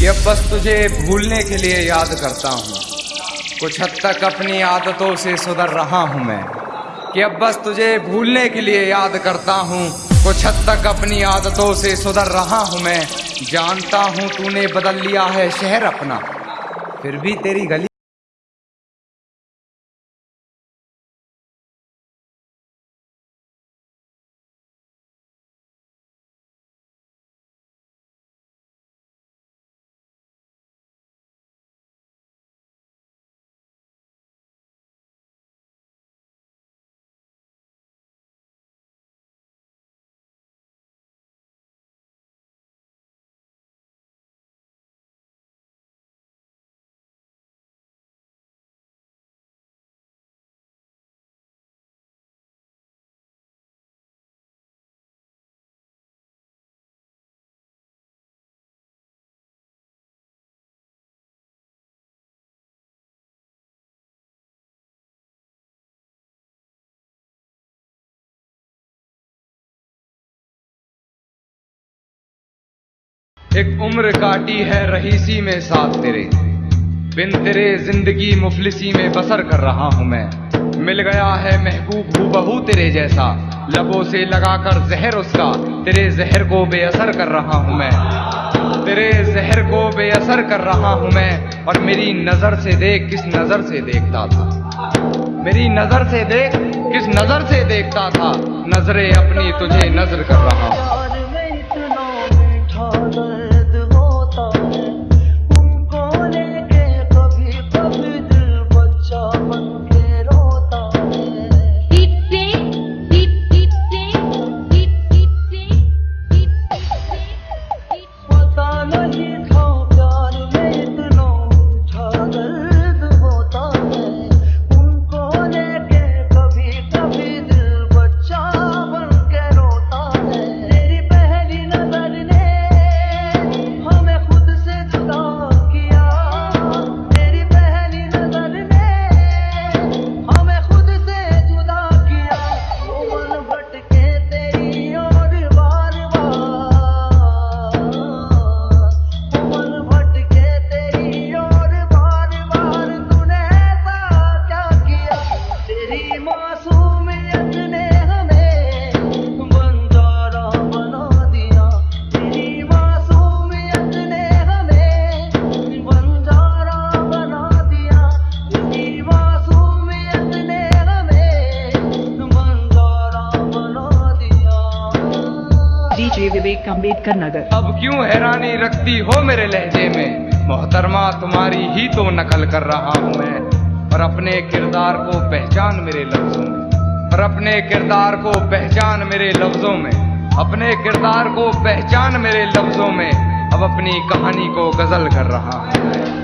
کہ اب بس تجھے بھولنے کے لیے یاد کرتا ہوں۔ کچھ حد تک اپنی عادتوں سے سدھر رہا ہوں میں۔ کہ اب بس تجھے بھولنے کے لیے یاد کرتا ہوں۔ کچھ حد تک اپنی عادتوں سے سدھر رہا ہوں میں۔ جانتا ہوں تو نے بدل لیا ہے شہر اپنا۔ پھر بھی تیری گلی ایک عمر کاٹی ہے رہیسی میں ساتھ تیرے۔ بن تیرے زندگی مفلسی میں بسر کر رہا ہوں میں۔ مل گیا ہے محبوب ہو بہو تیرے جیسا۔ لبوں سے لگا کر زہر اس کا۔ تیرے زہر کو بے اثر کر رہا ہوں میں۔ تیرے زہر کو بے اثر کر رہا ہوں میں۔ اور میری نظر سے دیکھ کس نظر سے دیکھتا تھا۔ میری نظر سے دیکھ کس نظر سے دیکھتا تھا۔ نظریں اپنی تجھے نظر کر رہا ہوں۔ ڈاکٹر وویک امبیڈکر نگر۔ اب کیوں حیرانی رکھتی ہو میرے لہجے میں؟ محترمہ، تمہاری ہی تو نقل کر رہا ہوں میں۔ اور اپنے کردار کو پہچان میرے لفظوں میں۔ اور اپنے کردار کو پہچان میرے لفظوں میں۔ اپنے کردار کو پہچان میرے لفظوں میں۔ اب اپنی کہانی کو غزل کر رہا ہے